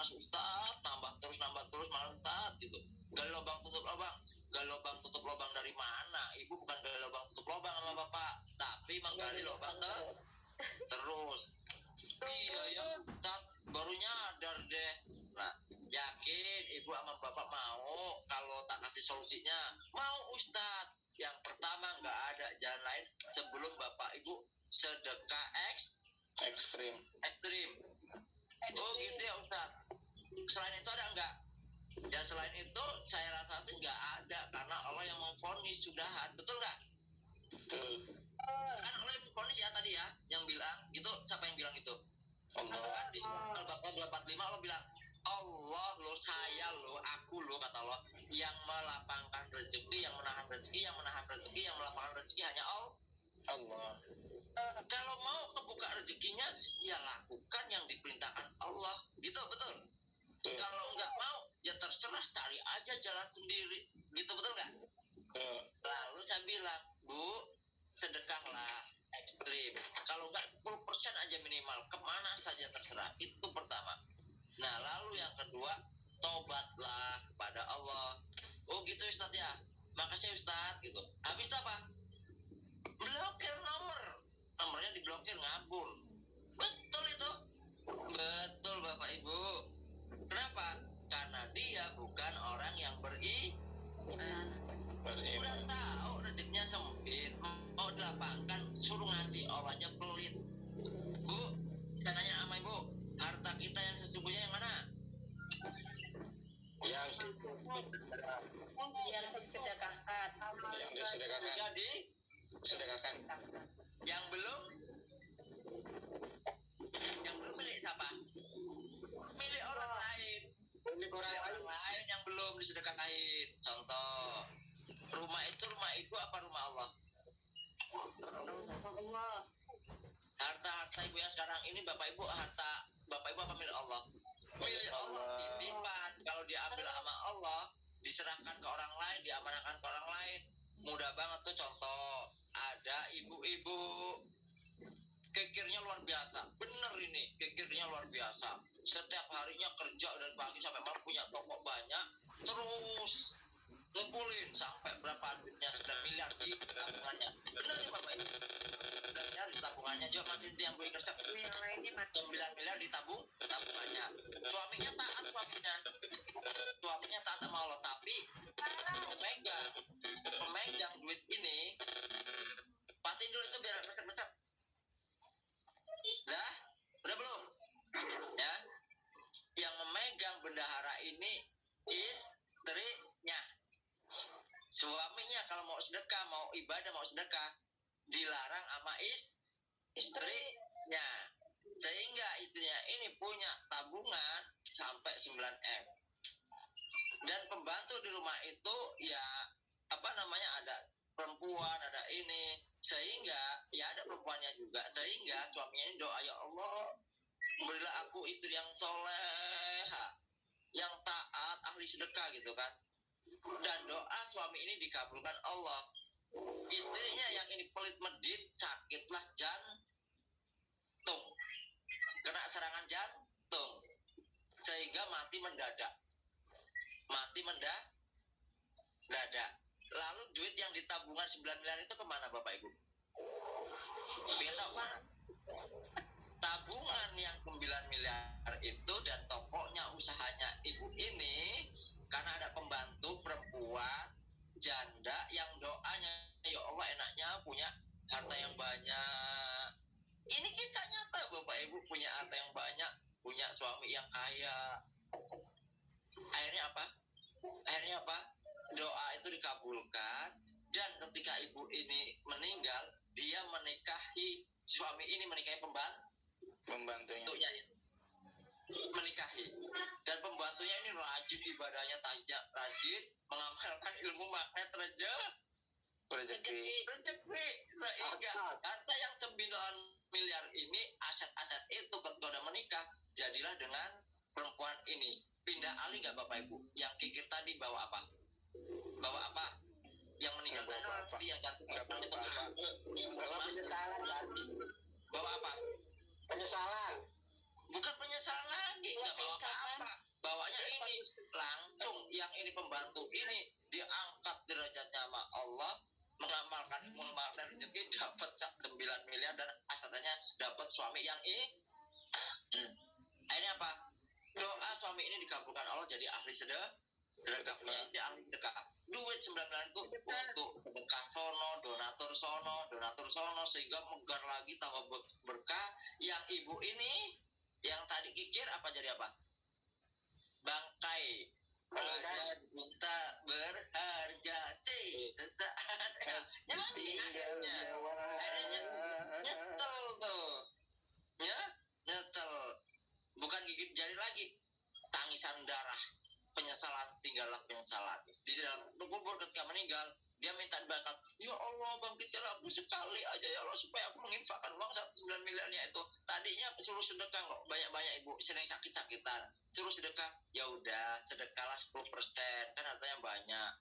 lunas-lunas Ustaz nambah terus nambah terus malah Ustaz gitu. Gali lubang tutup lubang. Gali lubang tutup lubang dari mana? Ibu bukan gali lubang tutup lubang sama bapak tapi menggali lubang ke terus. Iya ya Ustaz. Baru nyadar deh. Nah yakin ibu sama bapak mau kalau tak kasih solusinya? Mau Ustaz. Yang pertama nggak ada jalan lain sebelum bapak ibu sedekah eks ekstrim. ekstrim. Oh gitu ya Ustaz selain itu ada nggak? Ya selain itu saya rasa sih nggak ada karena Allah yang memfonis sudahan. Betul nggak? Betul kan Allah yang memfonis ya tadi ya yang bilang gitu. Siapa yang bilang itu? Allah. Kan di Al-Baqarah 245 Allah bilang Allah lo saya lo aku lo kata Allah yang melapangkan rezeki yang menahan rezeki yang menahan rezeki yang melapangkan rezeki hanya Allah. Allah. Kalau mau kebuka rezekinya ya lakukan yang diperintahkan Allah. Gitu betul betul kalau nggak mau ya terserah cari aja jalan sendiri. Gitu betul nggak? Betul lalu saya bilang bu sedekahlah ekstrim. Kalau nggak 10% aja minimal. Ke mana saja terserah. Itu pertama. Nah lalu yang kedua tobatlah kepada Allah. Oh gitu Ustaz ya? Makasih Ustaz gitu. Habis itu apa? Blokir nomor. Nomornya diblokir ngabur. Betul itu. Betul Bapak Ibu kenapa? Karena dia bukan orang yang beri udah beriman tahu rezekinya sempit mau dilapangkan suruh ngasih Allahnya pelit. Bu saya nanya sama ibu harta kita yang sesungguhnya yang mana? Yang yang disedekahkan. Yang disedekahkan. Jadi? Sedekahkan yang belum? Yang belum milik siapa milik orang lain orang lain yang belum disedekahin contoh rumah itu rumah ibu apa rumah Allah? Allah. Harta harta ibu yang sekarang ini bapak ibu harta bapak ibu apa milik Allah? Milik Allah titipan kalau diambil sama Allah diserahkan ke orang lain diamanahkan ke orang lain. Mudah banget tuh contoh. Ada ibu-ibu kekirnya luar biasa. Bener ini kekirnya luar biasa. Setiap harinya kerja dari pagi sampai malam punya toko banyak terus ngumpulin sampai berapa duitnya 9 miliar di tabungannya. Bener nih bapak 9 miliar di tabungannya. Juga masih yang gue kerja. Mati 9 miliar di tabung tabungannya. Suaminya taat suaminya. Suaminya taat sama Allah. Tapi pemegang pemegang duit ini patin dulu itu biar besar-besar dah udah belum ya yang memegang bendahara ini istrinya suaminya kalau mau sedekah mau ibadah mau sedekah dilarang sama is istrinya sehingga istrinya ini punya tabungan sampai 9 m. Dan pembantu di rumah itu ya apa namanya ada perempuan ada ini. Sehingga ya ada perempuannya juga. Sehingga suaminya ini doa ya Allah berilah aku istri yang soleha yang taat ahli sedekah gitu kan. Dan doa suami ini dikabulkan Allah. Istrinya yang ini pelit medit sakitlah jantung. Kena serangan jantung. Sehingga mati mendadak. Mati mendadak. Dadak lalu duit yang di tabungan 9 miliar itu ke mana bapak ibu? Belok mana tabungan yang 9 miliar itu dan tokonya usahanya ibu ini karena ada pembantu perempuan janda yang doanya ya Allah enaknya punya harta yang banyak. Ini kisah nyata bapak ibu punya harta yang banyak punya suami yang kaya. Akhirnya apa? Akhirnya apa? Doa itu dikabulkan dan ketika ibu ini meninggal dia menikahi suami ini menikahi pembantu membantunya Bentuknya, menikahi. Dan pembantunya ini rajin ibadahnya tajam rajin mengamalkan ilmu magnet reja rezeki rezeki sehingga harta yang 9 miliar ini aset-aset itu ketika udah menikah jadilah dengan perempuan ini. Pindah alih nggak bapak ibu? Yang kikir tadi bawa apa? Bawa apa? Yang meninggal tadi yang ganti bawa apa? Bawa apa? Penyesalan. bukan penyesalan lagi nggak bawa apa-apa. Bawanya ini langsung yang ini pembantu ini diangkat derajatnya sama Allah mengamalkan mengamalkan rezeki dapat 9 miliar dan asalnya dapat suami yang ini. Hmm. akhirnya apa? Doa suami ini dikabulkan Allah jadi ahli sedekah sedekah ahli sedekah duit 9 miliar itu untuk sedekah sono donatur sono donatur sono sehingga megar lagi tambah ber- berkah. Yang ibu ini yang tadi kikir apa jadi apa? Bangkai. Berharga cinta berharga. Sih sesaat. Nyanyi akhirnya akhirnya nyesel tuh. Ya nyesel. Bukan gigit jari lagi tangisan darah penyesalan tinggallah penyesalan. Di dalam kubur ketika meninggal. Dia minta bakat ya Allah bangkitkan aku sekali aja ya Allah supaya aku menginfakkan uang 9 miliarnya itu. Tadinya suruh sedekah kok banyak-banyak ibu sering sakit-sakitan. Suruh sedekah ya udah sedekahlah 10% kan hartanya banyak.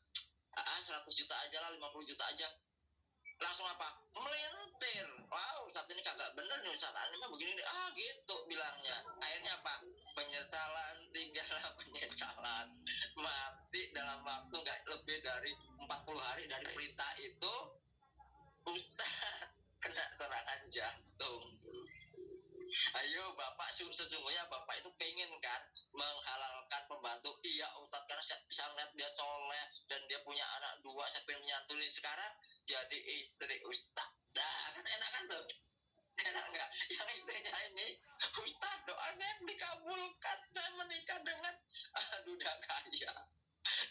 Ah 100 juta aja lah 50 juta aja. Langsung apa? Melintir. Wow saat ini kagak bener nih Ustaz. Ini mah begini nih. ah gitu bilangnya. Akhirnya apa penyesalan tinggallah penyesalan. Mati dalam waktu nggak lebih dari 40 hari dari berita itu Ustaz kena serangan jantung. Ayo Bapak su- sesungguhnya Bapak itu pengen kan menghalalkan pembantu iya Ustadz karena saya, saya lihat dia soleh dan dia punya anak dua saya pengen menyantuni. Sekarang jadi istri Ustadz nah kan enak kan tuh enak nggak? Yang istrinya ini Ustadz doa saya dikabulkan. Saya menikah dengan ah, duda kaya.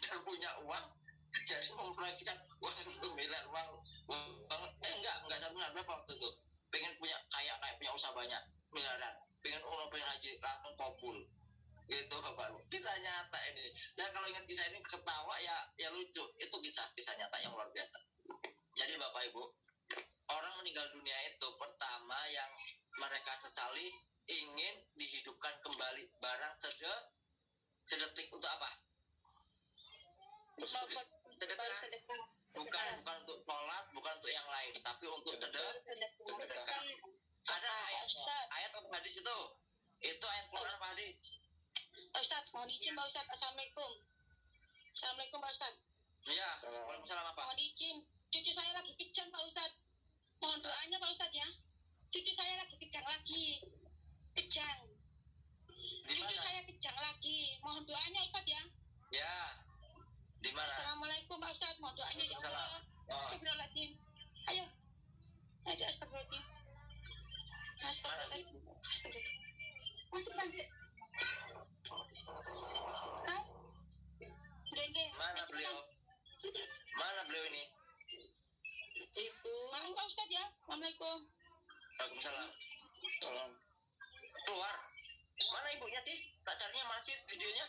Dan punya uang jadi memproyeksikan uang satu miliar uang, uang eh enggak enggak satu miliar berapa waktu itu? Pengen punya kaya kayak punya usaha banyak miliaran. Pengen umroh pengen haji langsung kabul. Gitu bapak kisah nyata ini. Saya kalau ingat kisah ini ketawa ya ya lucu. Itu kisah kisah nyata yang luar biasa. Jadi bapak ibu orang meninggal dunia itu pertama yang mereka sesali ingin dihidupkan kembali barang sede sedetik untuk apa bukan bukan untuk sholat bukan untuk yang lain tapi untuk sedekah ada ayat Ustaz. ayat atau hadis itu itu ayat Quran hadis Ustaz, mohon izin Pak Ustaz. Assalamualaikum. Assalamualaikum Pak Ustaz. iya Waalaikumsalam apa Mohon izin. Cucu saya lagi kejang Pak Ustaz. Mohon doanya Pak Ustaz ya. Cucu saya lagi kejang lagi. Kejang. Cucu saya kejang lagi. Mohon doanya Ustaz ya. ya di mana Assalamualaikum Pak Ustaz. Mohon doanya ya Allah. Oh, Astagfirullahaladzim. Ayo. Ayo astagfirullahaladzim. Astagfirullahaladzim. Astagfirullah. Untuk nanti. Hah? Nggak, nggak. mana beliau mana beliau ini Ibu. Maaf Pak Ustaz ya. Assalamualaikum. Waalaikumsalam Tolong. keluar mana ibunya sih tak carinya masih videonya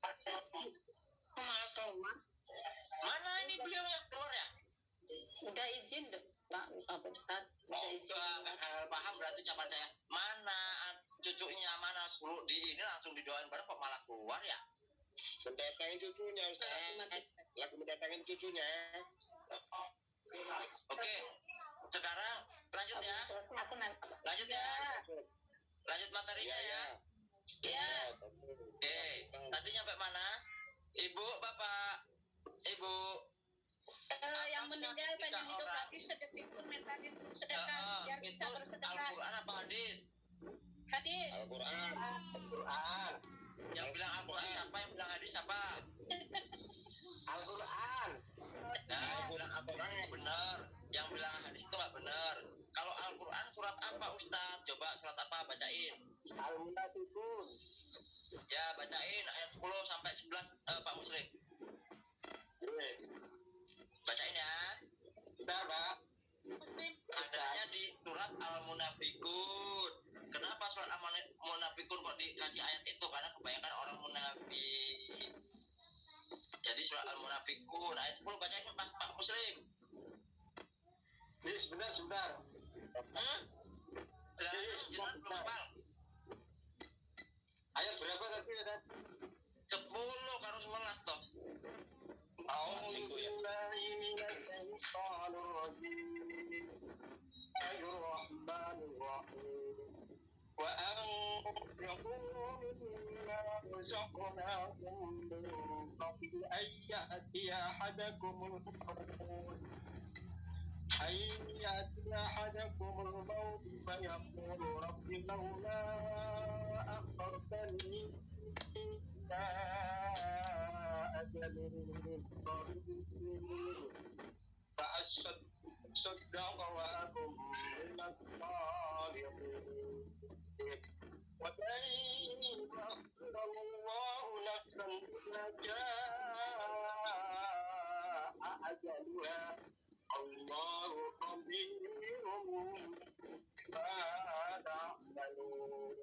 Maaf keluar. mana ini beliau yang keluar ya Udah izin dong, Pak, Pak Ustaz. Udah Oh, izin. enggak, enggak paham berarti ucapan saya. Mana cucunya, mana suruh di ini langsung didoain bareng kok malah keluar ya? Mendatangin cucunya, Ustaz. Lagi mendatangin cucunya. Oke, sekarang lanjut ya, lanjut ya, lanjut materinya ya. Ya. Oke, tadi nyampe mana? Ibu, bapak, ibu. Eh, yang meninggal pengen hidup orang. lagi sedetik pun Eh, sedekah biar itu bisa bersedekah. Al-Quran apa hadis? Hadis. Al-Quran. Al-Quran. Yang bilang Al-Quran siapa? Yang bilang hadis siapa? Al-Quran. Nah, yang bilang Al-Quran yang benar. Yang bilang hadis itu nggak benar. Kalau Al-Quran surat apa Ustaz? Coba surat apa? Bacain. Al-Munafikun. Ya, bacain ayat 10 sampai 11 eh, Pak Muslim. Oke. Bacain ya. Kita, Pak. Muslim. Adanya di surat Al-Munafikun. Kenapa surat Al-Munafikun kok dikasih ayat itu? Karena kebanyakan orang munafik jadi surah al munafikun ayat 10 bacanya pas pak muslim ini sebentar sebentar hmm? jadi sebentar. Ayat berapa tadi ada? Sepuluh kalau sebelas toh. وأنفقوا مما رزقناكم من قبل أن يأتي أحدكم الموت أن يأتي أحدكم الموت فيقول رب لولا أخرتني إلى أجل قريب فأصدق وأكن من الصالحين ولن يؤخر الله نفسا إذا جاء أجلها الله خبير بما تعملون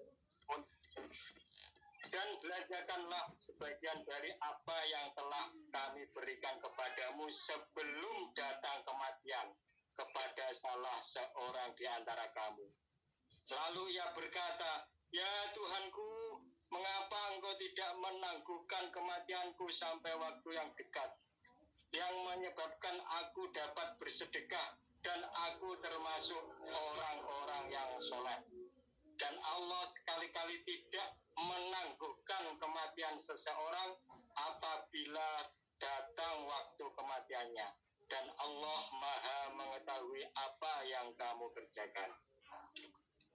dan belajarkanlah sebagian dari apa yang telah kami berikan kepadamu sebelum datang kematian kepada salah seorang di antara kamu. Lalu ia berkata, Ya Tuhanku, mengapa engkau tidak menangguhkan kematianku sampai waktu yang dekat, yang menyebabkan aku dapat bersedekah dan aku termasuk orang-orang yang soleh. Dan Allah sekali-kali tidak menangguhkan kematian seseorang apabila datang waktu kematiannya. Dan Allah maha mengetahui apa yang kamu kerjakan.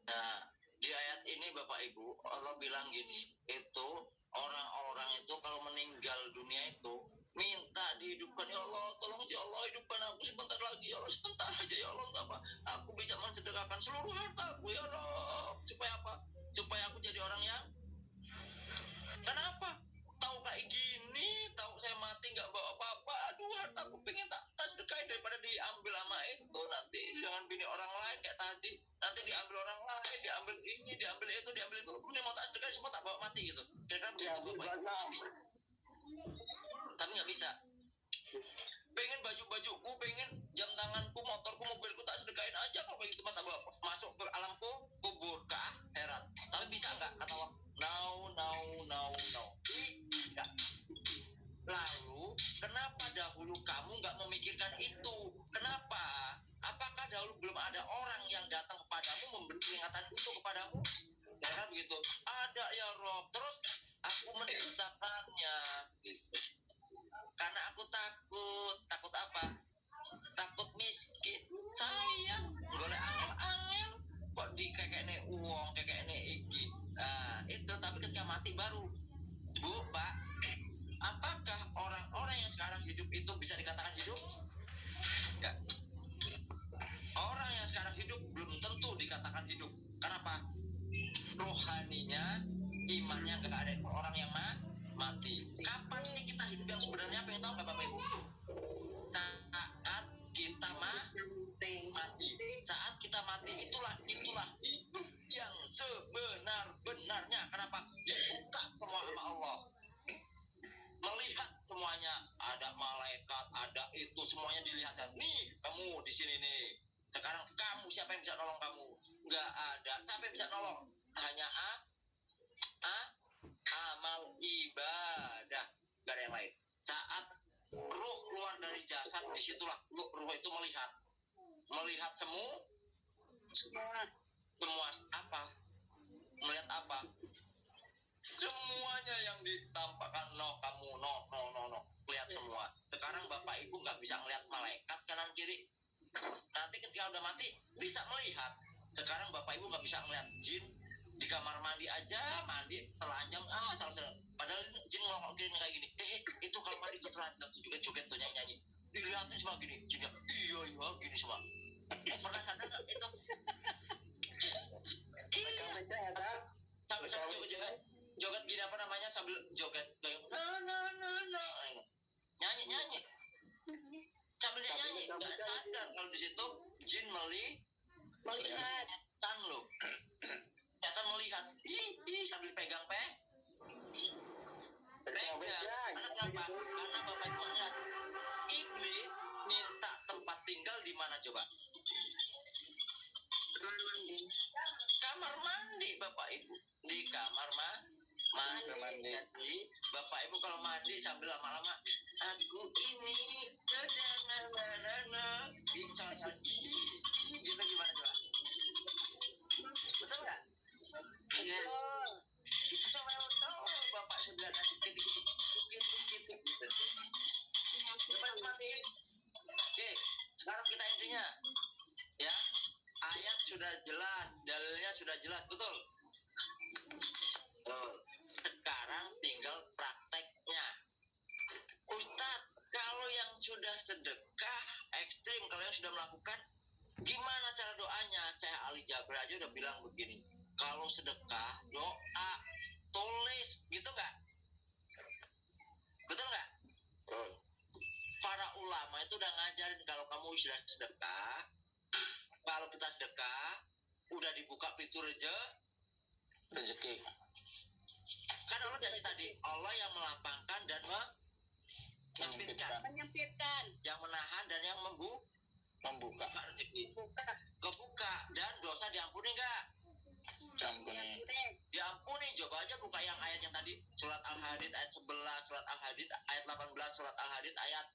Nah, di ayat ini Bapak Ibu, Allah bilang gini, itu orang-orang itu kalau meninggal dunia itu minta dihidupkan. Ya Allah tolong ya Allah hidupkan aku sebentar lagi. Ya Allah sebentar aja. Ya Allah apa aku bisa mensedekahkan seluruh hartaku. Ya Allah supaya apa? Supaya aku jadi orang yang kenapa kayak gini tahu saya mati nggak bawa apa-apa. Aduh hartaku pengen tak tak sedekahin daripada diambil sama itu. Nanti jangan bini orang lain kayak tadi. Nanti diambil orang lain diambil ini diambil itu diambil itu. Kemudian mau tak sedekahin semua tak bawa mati gitu. Kira-kira Ya, begitu Bapak tapi nggak bisa. Pengen baju-bajuku pengen jam tanganku motorku mobilku tak sedekahin aja kok. Begitu masa bawa masuk ke alamku kubur ke akhirat tapi bisa nggak kata Allah? No no no no tidak lalu kenapa dahulu kamu nggak memikirkan itu? Kenapa? Apakah dahulu belum ada orang yang datang kepadamu memberi peringatan itu kepadamu? Ya kan begitu? Ada ya Rob. Terus aku menceritakannya. Gitu. Karena aku takut. Takut apa? Takut miskin. Sayang. Golek angel-angel. Kok di nih uang nih iki? Nah, itu. Tapi ketika mati baru bu pak apakah orang-orang yang sekarang hidup itu bisa dikatakan hidup? Ya. Orang yang sekarang hidup belum tentu dikatakan hidup. Kenapa? Rohaninya imannya nggak ada. Orang yang ma mati. Kapan sih kita hidup yang sebenarnya? Pengen tahu nggak bapak ibu? Saat kita ma mati. Saat kita mati itulah itulah sebenar-benarnya. Kenapa? Dibuka semua sama Allah. Melihat semuanya. Ada malaikat ada itu. Semuanya dilihatkan nih kamu di sini nih. Sekarang kamu siapa yang bisa nolong kamu? Nggak ada. Siapa yang bisa nolong? Hanya a. A. Amal ibadah. Gak ada yang lain. Saat ruh keluar dari jasad di situlah ruh, ruh itu melihat. Melihat semua semua. Semua apa melihat apa? Semuanya yang ditampakkan no kamu no no no no. Lihat semua. Sekarang bapak ibu nggak bisa melihat malaikat kanan kiri. Nanti ketika udah mati bisa melihat. Sekarang bapak ibu nggak bisa melihat jin di kamar mandi aja mandi telanjang ah salah salah padahal jin ngomong gini kayak gini. Eh itu kalau mandi itu telanjang. Tuh joget tuh nyanyi nyanyi dilihatin semua gini jinnya iya iya gini semua. Eh, pernah sadar nggak itu iya. Sampai sampai joget joget. Joget gini apa namanya? Sambil joget. Kayak na na na na nyanyi nyanyi. Sambil nyanyi. nggak sadar kalau di situ jin meli melihat. Tang lo ternyata melihat. Ih ih sambil pegang pe. Pegang karena kenapa? Karena bapak lihat. Iblis minta tempat tinggal di mana coba kamar mandi bapak ibu di kamar ma mandi. Mandi. Jadi bapak ibu kalau mandi sambil lama-lama aku ini bicara gitu gimana coba? Betul nggak? Iya. Itu tahu bapak sudah ada dikit dikit dikit dikit dikit. Cepat mandi. Oke, sekarang kita intinya ya sudah jelas, dalilnya sudah jelas, betul? Betul. Sekarang tinggal prakteknya. Ustadz, kalau yang sudah sedekah ekstrim, kalau yang sudah melakukan, gimana cara doanya? Saya Ali Jabir aja udah bilang begini. Kalau sedekah, doa, tulis, gitu nggak? Betul nggak? Para ulama itu udah ngajarin kalau kamu sudah sedekah, kalau kita sedekah, udah dibuka pintu reje, rezeki. Kan Allah dari tadi Allah yang melapangkan dan menyempitkan, menyempitkan. Yang menahan dan yang membuka. Membuka rezeki, buka. Kebuka. Dan dosa diampuni enggak? campurnya Diampuni. Coba aja buka yang ayat yang tadi. Surat Al-Hadid ayat 11, surat Al-Hadid ayat 18, surat Al-Hadid ayat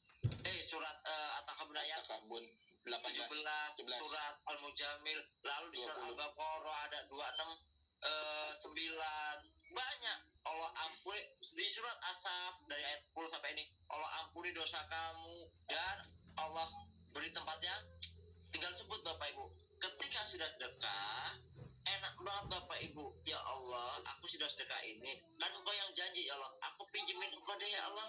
eh surat uh, At-Takabun ayat kabun 17, 18 17. surat Al-Mujamil, lalu di surat 20. Al-Baqarah ada 26 eh 9 banyak. Allah ampuni di surat Asap dari ayat 10 sampai ini. Allah ampuni dosa kamu dan Allah beri tempat yang tinggal sebut Bapak Ibu. Ketika sudah sedekah enak banget Bapak Ibu. Ya Allah aku sudah sedekah ini. Kan engkau yang janji ya Allah. Aku pinjemin engkau deh ya Allah.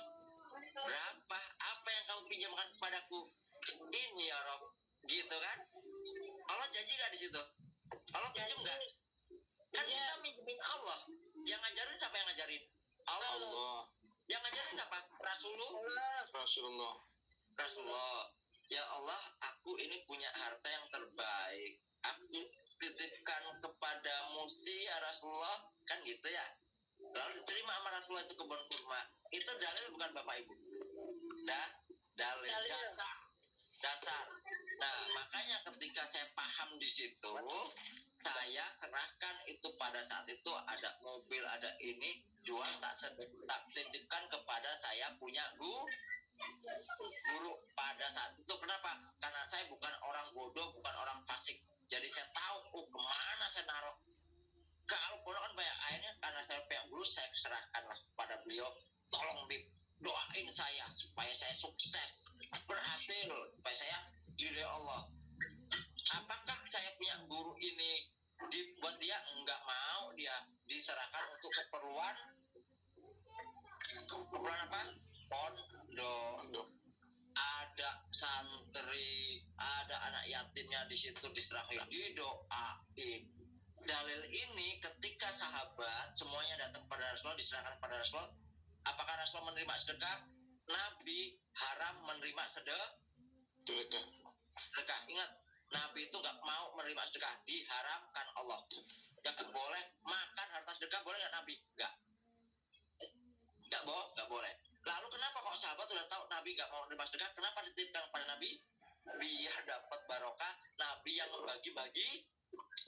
Berapa? Apa yang kamu pinjamkan kepadaku ini ya Rob gitu kan? Allah janji gak di situ? Allah pinjem gak kan Iya. kita minjemin Allah. Yang ngajarin siapa yang ngajarin? Allah. Allah. Yang ngajarin siapa? Rasulullah. Rasulullah. Rasulullah. Ya Allah aku ini punya harta yang terbaik. Aku titipkan kepadamu sih ya Rasulullah. Kan gitu ya? Lalu diterima sama Rasulullah itu kebun kurma. Itu dalil bukan bapak ibu? Dah dalil, Dalil. dasar dasar. Nah makanya ketika saya paham di situ saya serahkan itu pada saat itu ada mobil ada ini jual tak tak titipkan kepada saya punya guru guru pada saat itu. Kenapa? Karena saya bukan orang bodoh bukan orang fasik. Jadi saya tahu oh, ke mana saya naruh kalau kan banyak akhirnya karena saya pihak guru saya serahkanlah pada beliau. Tolong Bib doain saya supaya saya sukses. Berhasil. Supaya saya ide Allah. Apakah saya punya guru ini dibuat dia? Enggak mau dia diserahkan untuk keperluan. Keperluan apa? Pondok. Ada santri, ada anak yatimnya di situ diserahin, didoain. Dalil ini ketika sahabat semuanya datang pada Rasulullah diserahkan pada Rasulullah, apakah Rasulullah menerima sedekah? Nabi haram menerima sedekah. sedekah sedekah. Ingat, Nabi itu nggak mau menerima sedekah, diharamkan Allah. Nggak boleh makan harta sedekah, boleh nggak Nabi? Nggak. Nggak boleh, nggak boleh. Lalu kenapa kok sahabat udah tahu Nabi nggak mau menerima sedekah? Kenapa dititipkan pada Nabi? Biar dapat barokah. Nabi yang membagi-bagi,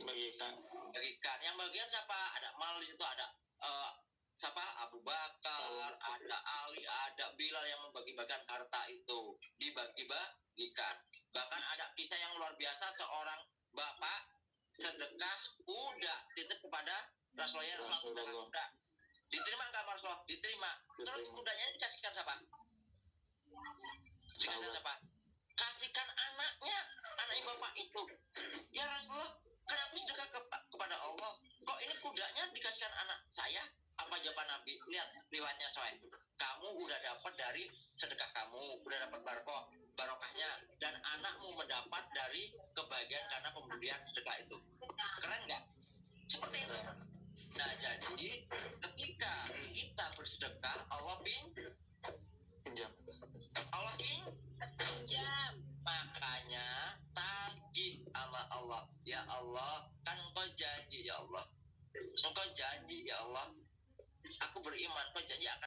bagikan bagikan. Yang bagian siapa? Ada mal di situ ada. eh, siapa? Abu Bakar, ada Ali, ada Bilal yang membagi-bagikan harta itu dibagi-bagikan. Bahkan ada kisah yang luar biasa seorang bapak sedekah kuda titip kepada Rasulullah Rasulullah kuda. Diterima nggak Rasulullah? Diterima. Terus kudanya dikasihkan siapa? Dikasihkan siapa? Kasihkan anaknya, anaknya bapak itu. Ya Rasulullah, kan aku sedekah ke- kepada Allah. Kok ini kudanya dikasihkan anak saya? Apa jawaban Nabi? Lihat riwayatnya soal. Kamu udah dapat dari sedekah kamu, udah dapat barokah, barokahnya, dan anakmu mendapat dari kebahagiaan karena pemberian sedekah itu. Keren nggak? Seperti itu. Nah, jadi ketika kita bersedekah, Allah pin, pinjam Allah pin, jam makanya tagih sama Allah ya Allah kan engkau janji ya Allah engkau janji ya Allah aku beriman engkau janji akan